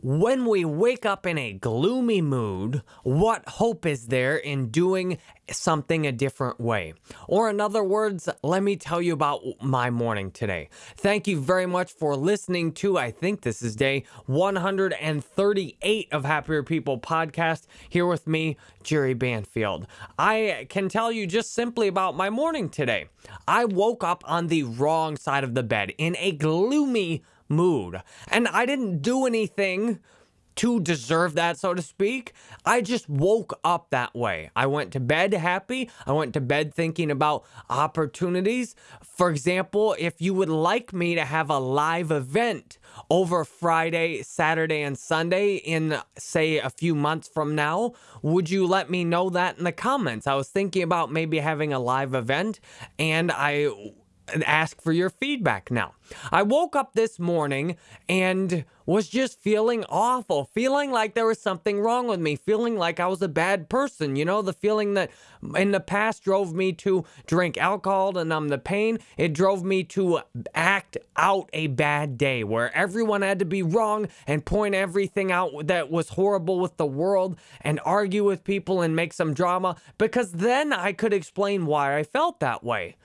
When we wake up in a gloomy mood, what hope is there in doing something a different way? Or, in other words, let me tell you about my morning today. Thank you very much for listening to, I think this is day 138 of Happier People podcast, here with me, Jerry Banfield. I can tell you just simply about my morning today. I woke up on the wrong side of the bed in a gloomy mood. And I didn't do anything to deserve that, so to speak. I just woke up that way. I went to bed happy. I went to bed thinking about opportunities. For example, if you would like me to have a live event over Friday, Saturday, and Sunday in, say, a few months from now, would you let me know that in the comments? I was thinking about maybe having a live event, and I ask for your feedback now. I woke up this morning and was just feeling awful, feeling like there was something wrong with me, feeling like I was a bad person. You know, the feeling that in the past drove me to drink alcohol to numb the pain. It drove me to act out a bad day where everyone had to be wrong and point everything out that was horrible with the world and argue with people and make some drama because then I could explain why I felt that way.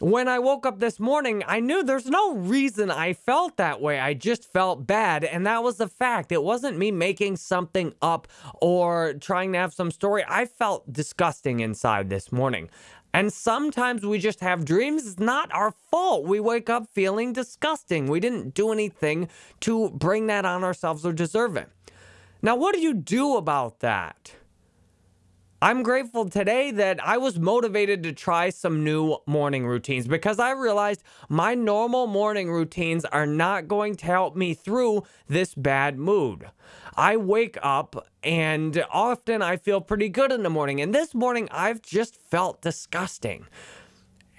When I woke up this morning, I knew there's no reason I felt that way. I just felt bad, and that was the fact. It wasn't me making something up or trying to have some story. I felt disgusting inside this morning. And sometimes we just have dreams. It's not our fault. We wake up feeling disgusting. We didn't do anything to bring that on ourselves or deserve it. Now, what do you do about that? I'm grateful today that I was motivated to try some new morning routines because I realized my normal morning routines are not going to help me through this bad mood. I wake up and often I feel pretty good in the morning, and this morning I've just felt disgusting.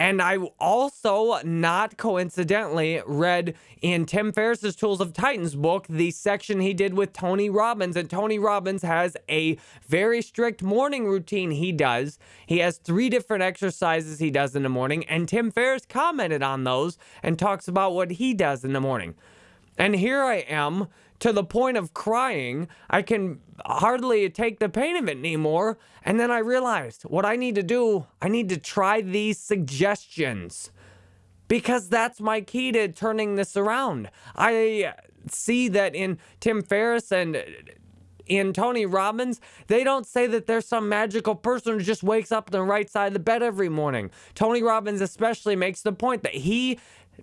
And I also, not coincidentally, read in Tim Ferriss's Tools of Titans book the section he did with Tony Robbins. And Tony Robbins has a very strict morning routine he does. He has three different exercises he does in the morning. And Tim Ferriss commented on those and talks about what he does in the morning. And here I am to the point of crying. I can hardly take the pain of it anymore. And then I realized what I need to do, I need to try these suggestions because that's my key to turning this around. I see that in Tim Ferriss and uh, in Tony Robbins, they don't say that there's some magical person who just wakes up on the right side of the bed every morning. Tony Robbins, especially, makes the point that he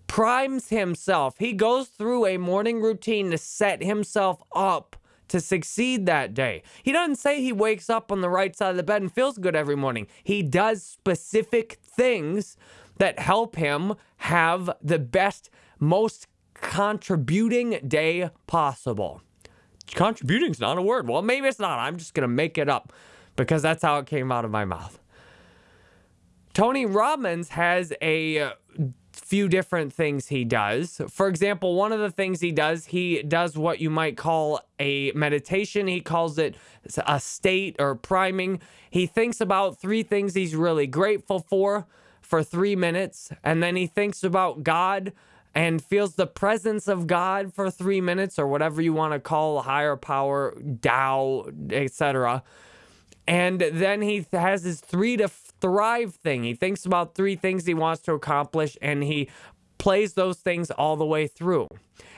primes himself. He goes through a morning routine to set himself up to succeed that day. He doesn't say he wakes up on the right side of the bed and feels good every morning. He does specific things that help him have the best, most contributing day possible. Contributing is not a word. Well, maybe it's not. I'm just going to make it up because that's how it came out of my mouth. Tony Robbins has a few different things he does. For example, one of the things he does, he does what you might call a meditation. He calls it a state or priming. He thinks about three things he's really grateful for for three minutes, and then he thinks about God and feels the presence of God for three minutes or whatever you want to call higher power, Tao, etc. And then he has his three to thrive thing. He thinks about three things he wants to accomplish and he plays those things all the way through.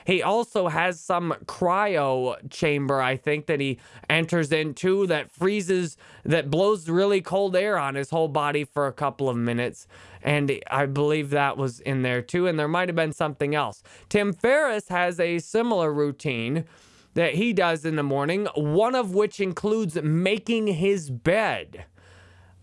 He also has some cryo chamber, I think, that he enters into that freezes, that blows really cold air on his whole body for a couple of minutes. And I believe that was in there too. And there might have been something else. Tim Ferriss has a similar routine that he does in the morning, one of which includes making his bed.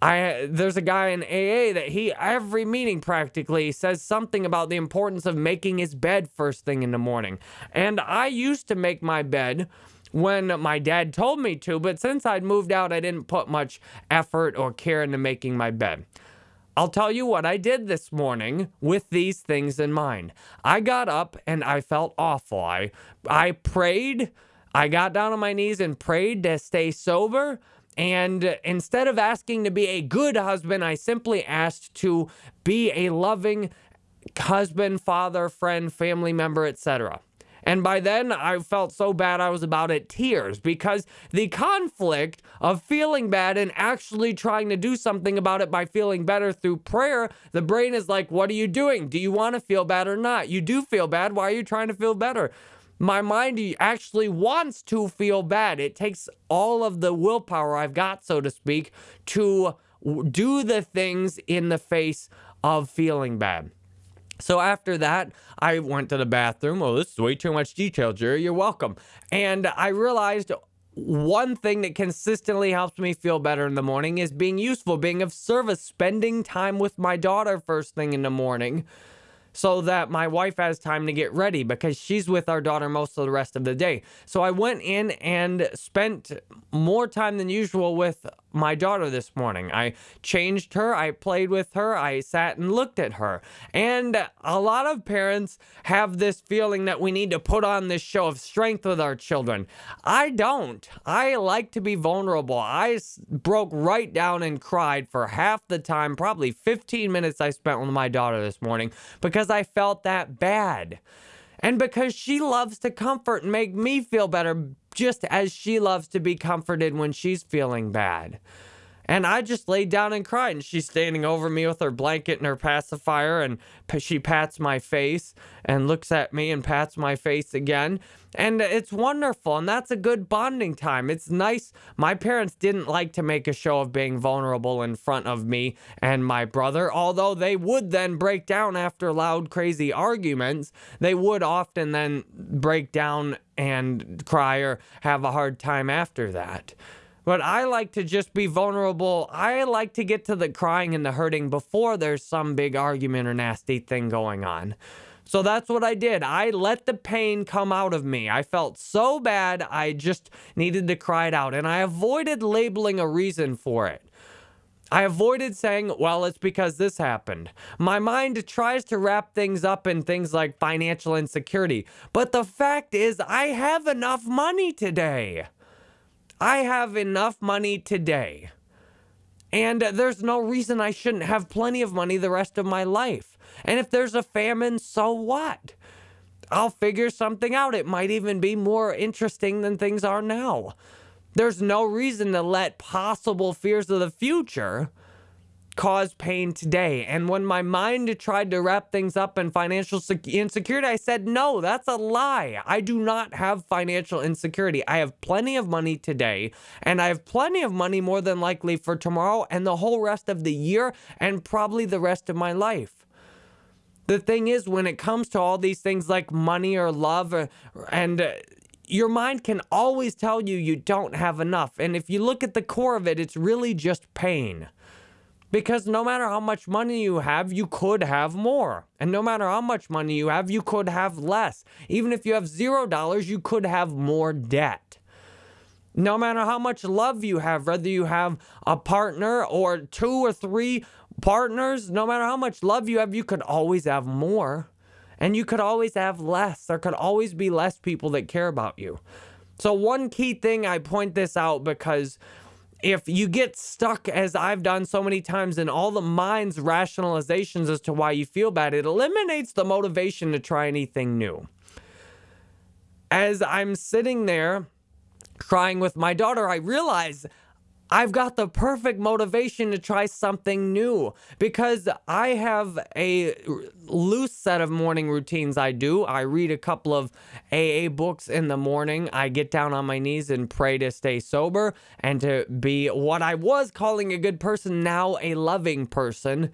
I there's a guy in AA that he every meeting practically says something about the importance of making his bed first thing in the morning. And I used to make my bed when my dad told me to, but since I'd moved out, I didn't put much effort or care into making my bed. I'll tell you what I did this morning with these things in mind. I got up and I felt awful. I I prayed. I got down on my knees and prayed to stay sober. And instead of asking to be a good husband, I simply asked to be a loving husband, father, friend, family member, etc. And by then, I felt so bad I was about at tears because the conflict of feeling bad and actually trying to do something about it by feeling better through prayer, the brain is like, What are you doing? Do you want to feel bad or not? You do feel bad. Why are you trying to feel better? My mind actually wants to feel bad. It takes all of the willpower I've got, so to speak, to do the things in the face of feeling bad. So after that, I went to the bathroom. Oh, this is way too much detail, Jerry. You're welcome. And I realized one thing that consistently helps me feel better in the morning is being useful, being of service, spending time with my daughter first thing in the morning so that my wife has time to get ready because she's with our daughter most of the rest of the day. So I went in and spent more time than usual with my daughter this morning. I changed her, I played with her, I sat and looked at her. And a lot of parents have this feeling that we need to put on this show of strength with our children. I don't. I like to be vulnerable. I broke right down and cried for half the time, probably 15 minutes I spent with my daughter this morning because I felt that bad. And because she loves to comfort and make me feel better just as she loves to be comforted when she's feeling bad. And I just laid down and cried. And she's standing over me with her blanket and her pacifier. And she pats my face and looks at me and pats my face again. And it's wonderful. And that's a good bonding time. It's nice. My parents didn't like to make a show of being vulnerable in front of me and my brother, although they would then break down after loud, crazy arguments. They would often then break down and cry or have a hard time after that. But I like to just be vulnerable. I like to get to the crying and the hurting before there's some big argument or nasty thing going on. So that's what I did. I let the pain come out of me. I felt so bad, I just needed to cry it out. And I avoided labeling a reason for it. I avoided saying, well, it's because this happened. My mind tries to wrap things up in things like financial insecurity. But the fact is, I have enough money today. I have enough money today. And there's no reason I shouldn't have plenty of money the rest of my life. And if there's a famine, so what? I'll figure something out. It might even be more interesting than things are now. There's no reason to let possible fears of the future cause pain today. And when my mind tried to wrap things up in financial insecurity, I said, no, that's a lie. I do not have financial insecurity. I have plenty of money today, and I have plenty of money more than likely for tomorrow and the whole rest of the year, and probably the rest of my life. The thing is, when it comes to all these things like money or love, or, and uh, your mind can always tell you you don't have enough. And if you look at the core of it, it's really just pain. Because no matter how much money you have, you could have more. And no matter how much money you have, you could have less. Even if you have zero dollars, you could have more debt. No matter how much love you have, whether you have a partner or two or three partners, no matter how much love you have, you could always have more. And you could always have less. There could always be less people that care about you. So, one key thing I point this out because if you get stuck, as I've done so many times, in all the mind's rationalizations as to why you feel bad, it eliminates the motivation to try anything new. As I'm sitting there crying with my daughter, I realize I've got the perfect motivation to try something new because I have a loose set of morning routines I do. I read a couple of AA books in the morning. I get down on my knees and pray to stay sober and to be what I was calling a good person, now a loving person.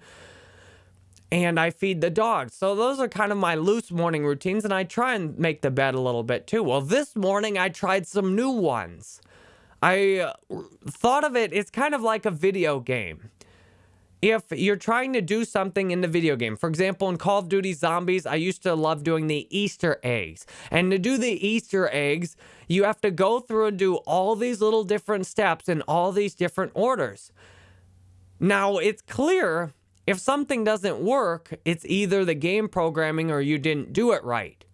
And I feed the dogs. So those are kind of my loose morning routines. And I try and make the bed a little bit too. Well, this morning I tried some new ones. I uh, thought of it, it's kind of like a video game. If you're trying to do something in the video game, for example, in Call of Duty Zombies, I used to love doing the Easter eggs. And to do the Easter eggs, you have to go through and do all these little different steps in all these different orders. Now, it's clear if something doesn't work, it's either the game programming or you didn't do it right.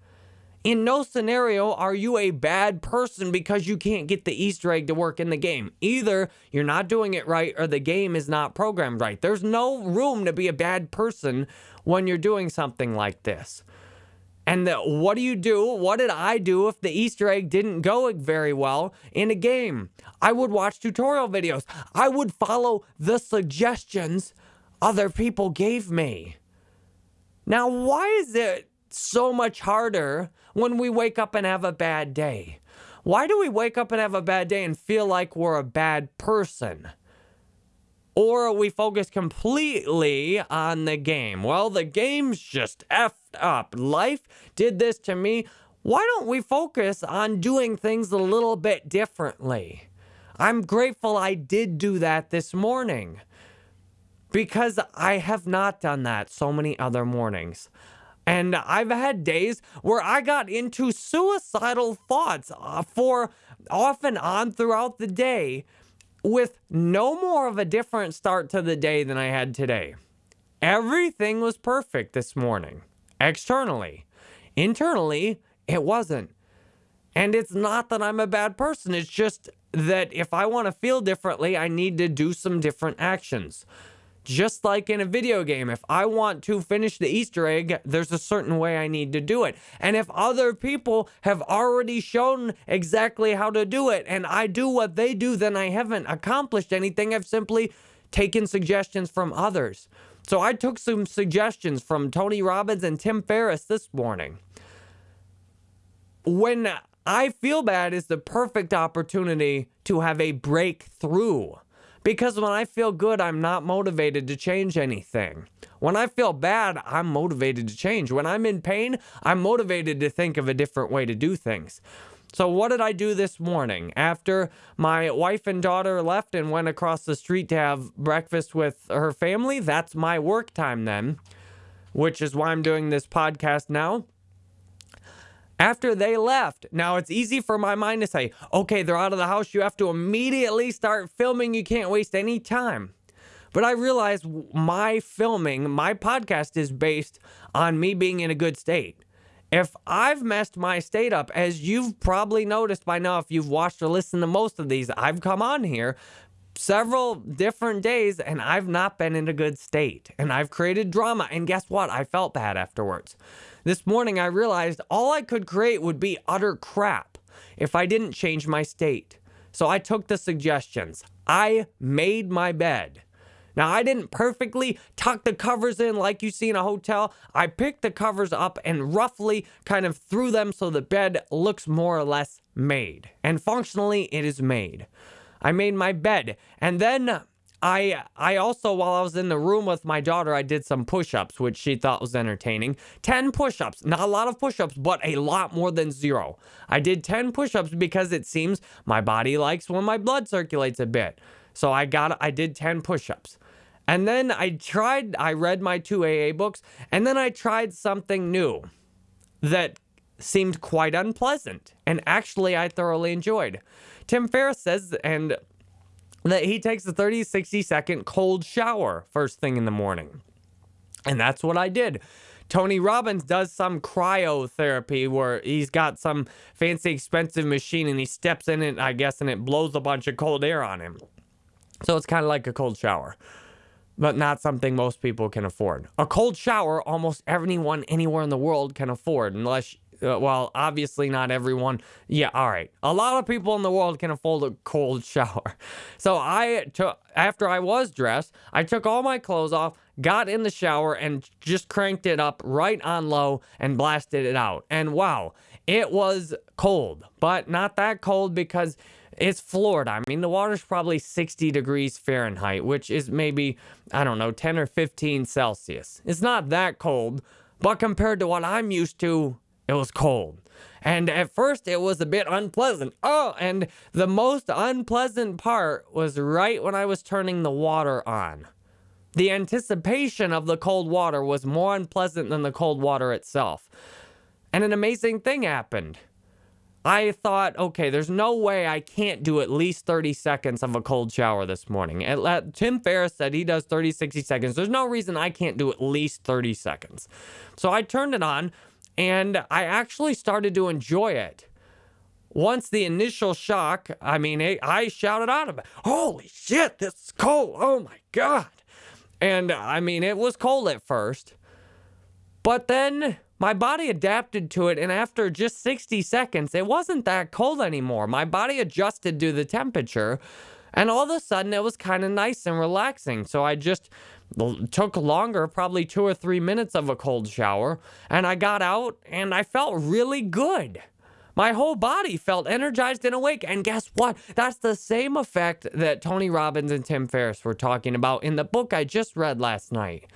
In no scenario are you a bad person because you can't get the Easter egg to work in the game. Either you're not doing it right or the game is not programmed right. There's no room to be a bad person when you're doing something like this. And the, what do you do? What did I do if the Easter egg didn't go very well in a game? I would watch tutorial videos. I would follow the suggestions other people gave me. Now, why is it so much harder when we wake up and have a bad day? Why do we wake up and have a bad day and feel like we're a bad person? Or we focus completely on the game. Well, the game's just effed up. Life did this to me. Why don't we focus on doing things a little bit differently? I'm grateful I did do that this morning because I have not done that so many other mornings. And I've had days where I got into suicidal thoughts uh, for off and on throughout the day with no more of a different start to the day than I had today. Everything was perfect this morning, externally. Internally, it wasn't. And it's not that I'm a bad person, it's just that if I want to feel differently, I need to do some different actions. Just like in a video game, if I want to finish the Easter egg, there's a certain way I need to do it. And if other people have already shown exactly how to do it and I do what they do, then I haven't accomplished anything. I've simply taken suggestions from others. So I took some suggestions from Tony Robbins and Tim Ferriss this morning. When I feel bad is the perfect opportunity to have a breakthrough. Because when I feel good, I'm not motivated to change anything. When I feel bad, I'm motivated to change. When I'm in pain, I'm motivated to think of a different way to do things. So, what did I do this morning? After my wife and daughter left and went across the street to have breakfast with her family, that's my work time then, which is why I'm doing this podcast now after they left. Now, it's easy for my mind to say, okay, they're out of the house. You have to immediately start filming. You can't waste any time. But I realize my filming, my podcast is based on me being in a good state. If I've messed my state up, as you've probably noticed by now, if you've watched or listened to most of these, I've come on here several different days and I've not been in a good state. And I've created drama. And guess what? I felt bad afterwards. This morning, I realized all I could create would be utter crap if I didn't change my state. So I took the suggestions. I made my bed. Now, I didn't perfectly tuck the covers in like you see in a hotel. I picked the covers up and roughly kind of threw them so the bed looks more or less made. And functionally, it is made. I made my bed. And then I I also while I was in the room with my daughter, I did some push-ups, which she thought was entertaining. 10 push-ups. Not a lot of push-ups, but a lot more than zero. I did 10 push-ups because it seems my body likes when my blood circulates a bit. So I got I did 10 push-ups. And then I tried I read my two AA books, and then I tried something new that seemed quite unpleasant and actually I thoroughly enjoyed. Tim Ferriss says and that he takes a 30, 60 second cold shower first thing in the morning. And that's what I did. Tony Robbins does some cryotherapy where he's got some fancy expensive machine and he steps in it, I guess, and it blows a bunch of cold air on him. So it's kind of like a cold shower, but not something most people can afford. A cold shower, almost anyone anywhere in the world can afford, unless uh, well, obviously not everyone. Yeah, all right. A lot of people in the world can afford a cold shower. So I took after I was dressed, I took all my clothes off, got in the shower and just cranked it up right on low and blasted it out. And wow, it was cold, but not that cold because it's Florida. I mean, the water's probably 60 degrees Fahrenheit, which is maybe, I don't know, 10 or 15 Celsius. It's not that cold, but compared to what I'm used to, it was cold. And at first, it was a bit unpleasant. Oh, and the most unpleasant part was right when I was turning the water on. The anticipation of the cold water was more unpleasant than the cold water itself. And an amazing thing happened. I thought, okay, there's no way I can't do at least 30 seconds of a cold shower this morning. And Tim Ferriss said he does 30, 60 seconds. There's no reason I can't do at least 30 seconds. So I turned it on, and I actually started to enjoy it. Once the initial shock, I mean, I shouted out about, holy shit, this is cold. Oh my God. And I mean, it was cold at first. But then my body adapted to it. And after just 60 seconds, it wasn't that cold anymore. My body adjusted to the temperature. And all of a sudden, it was kind of nice and relaxing. So I just took longer, probably two or three minutes of a cold shower. And I got out and I felt really good. My whole body felt energized and awake. And guess what? That's the same effect that Tony Robbins and Tim Ferriss were talking about in the book I just read last night.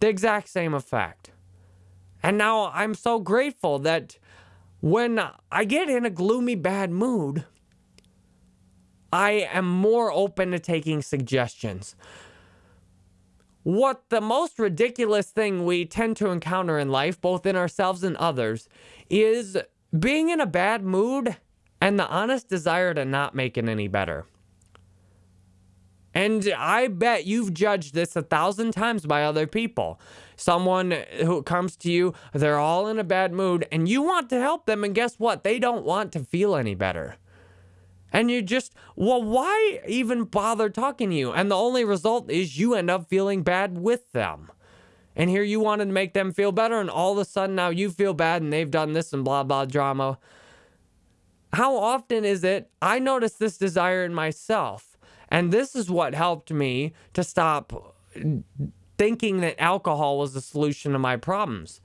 The exact same effect. And now I'm so grateful that when I get in a gloomy, bad mood, I am more open to taking suggestions. What the most ridiculous thing we tend to encounter in life, both in ourselves and others, is being in a bad mood and the honest desire to not make it any better. And I bet you've judged this a thousand times by other people. Someone who comes to you, they're all in a bad mood, and you want to help them, and guess what? They don't want to feel any better. And you just, well, why even bother talking to you? And the only result is you end up feeling bad with them. And here you wanted to make them feel better, and all of a sudden now you feel bad and they've done this and blah, blah drama. How often is it I notice this desire in myself? And this is what helped me to stop thinking that alcohol was the solution to my problems.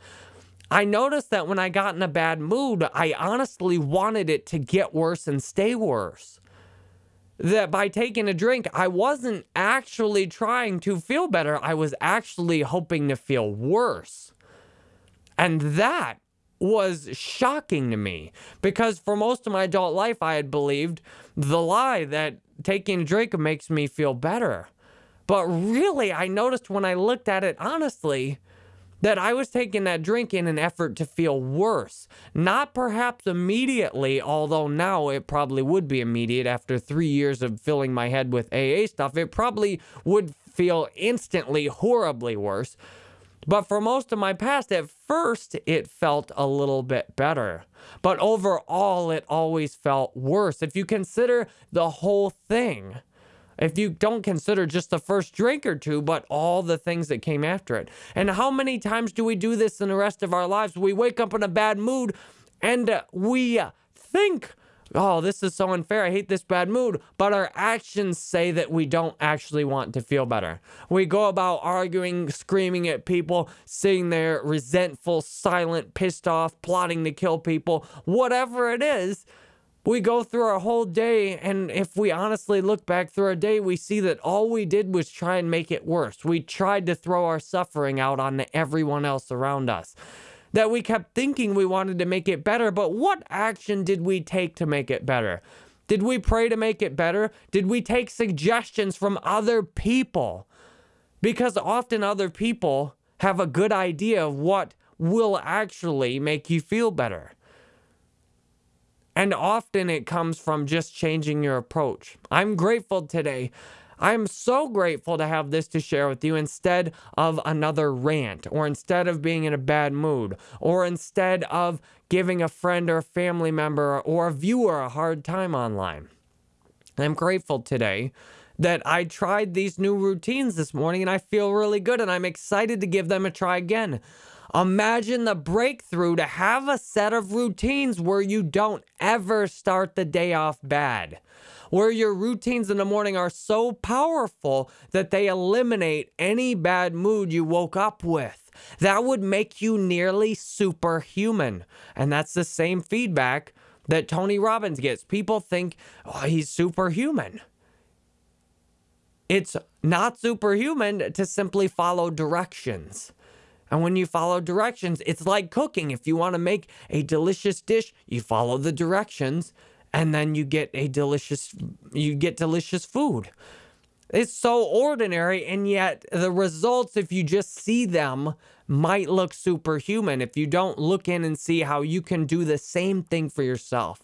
I noticed that when I got in a bad mood, I honestly wanted it to get worse and stay worse. That by taking a drink, I wasn't actually trying to feel better. I was actually hoping to feel worse. And that was shocking to me because for most of my adult life, I had believed the lie that taking a drink makes me feel better. But really, I noticed when I looked at it honestly that I was taking that drink in an effort to feel worse. Not perhaps immediately, although now it probably would be immediate after three years of filling my head with AA stuff. It probably would feel instantly horribly worse. But for most of my past, at first, it felt a little bit better. But overall, it always felt worse. If you consider the whole thing, if you don't consider just the first drink or two, but all the things that came after it. And how many times do we do this in the rest of our lives? We wake up in a bad mood and we think oh, this is so unfair. I hate this bad mood. But our actions say that we don't actually want to feel better. We go about arguing, screaming at people, sitting there resentful, silent, pissed off, plotting to kill people, whatever it is. We go through our whole day, and if we honestly look back through our day, we see that all we did was try and make it worse. We tried to throw our suffering out on everyone else around us that we kept thinking we wanted to make it better, but what action did we take to make it better? Did we pray to make it better? Did we take suggestions from other people? Because often other people have a good idea of what will actually make you feel better. And often it comes from just changing your approach. I'm grateful today I'm so grateful to have this to share with you instead of another rant, or instead of being in a bad mood, or instead of giving a friend or a family member or a viewer a hard time online. I'm grateful today that I tried these new routines this morning and I feel really good and I'm excited to give them a try again. Imagine the breakthrough to have a set of routines where you don't ever start the day off bad where your routines in the morning are so powerful that they eliminate any bad mood you woke up with. That would make you nearly superhuman. And that's the same feedback that Tony Robbins gets. People think, oh, he's superhuman. It's not superhuman to simply follow directions. And when you follow directions, it's like cooking. If you want to make a delicious dish, you follow the directions and then you get a delicious you get delicious food. It's so ordinary and yet the results if you just see them might look superhuman if you don't look in and see how you can do the same thing for yourself.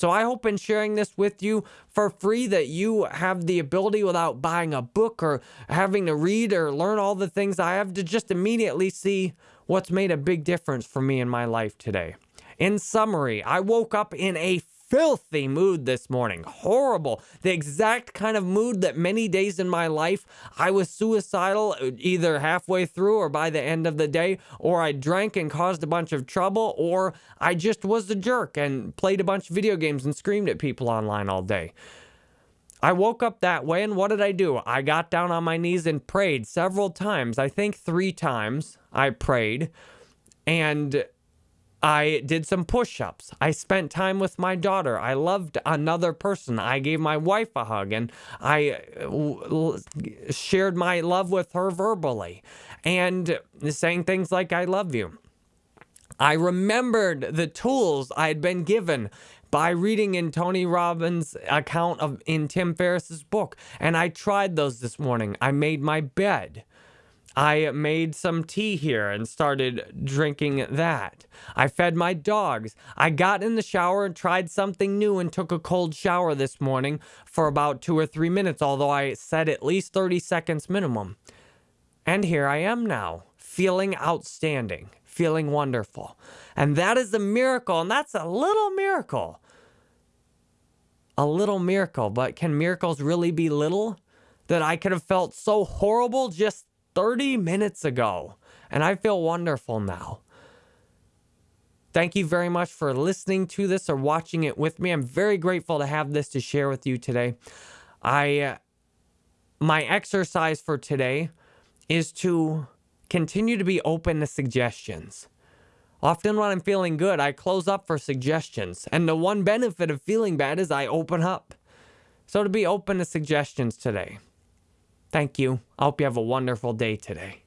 So I hope in sharing this with you for free that you have the ability without buying a book or having to read or learn all the things I have to just immediately see what's made a big difference for me in my life today. In summary, I woke up in a filthy mood this morning. Horrible. The exact kind of mood that many days in my life I was suicidal either halfway through or by the end of the day, or I drank and caused a bunch of trouble, or I just was a jerk and played a bunch of video games and screamed at people online all day. I woke up that way, and what did I do? I got down on my knees and prayed several times. I think three times I prayed. And I did some push ups. I spent time with my daughter. I loved another person. I gave my wife a hug and I uh, shared my love with her verbally and saying things like, I love you. I remembered the tools I had been given by reading in Tony Robbins' account of in Tim Ferriss's book, and I tried those this morning. I made my bed. I made some tea here and started drinking that. I fed my dogs. I got in the shower and tried something new and took a cold shower this morning for about two or three minutes, although I said at least 30 seconds minimum. And here I am now, feeling outstanding, feeling wonderful. And that is a miracle, and that's a little miracle. A little miracle, but can miracles really be little? That I could have felt so horrible just 30 minutes ago, and I feel wonderful now. Thank you very much for listening to this or watching it with me. I'm very grateful to have this to share with you today. I uh, my exercise for today is to continue to be open to suggestions. Often when I'm feeling good, I close up for suggestions. And the one benefit of feeling bad is I open up. So to be open to suggestions today. Thank you. I hope you have a wonderful day today.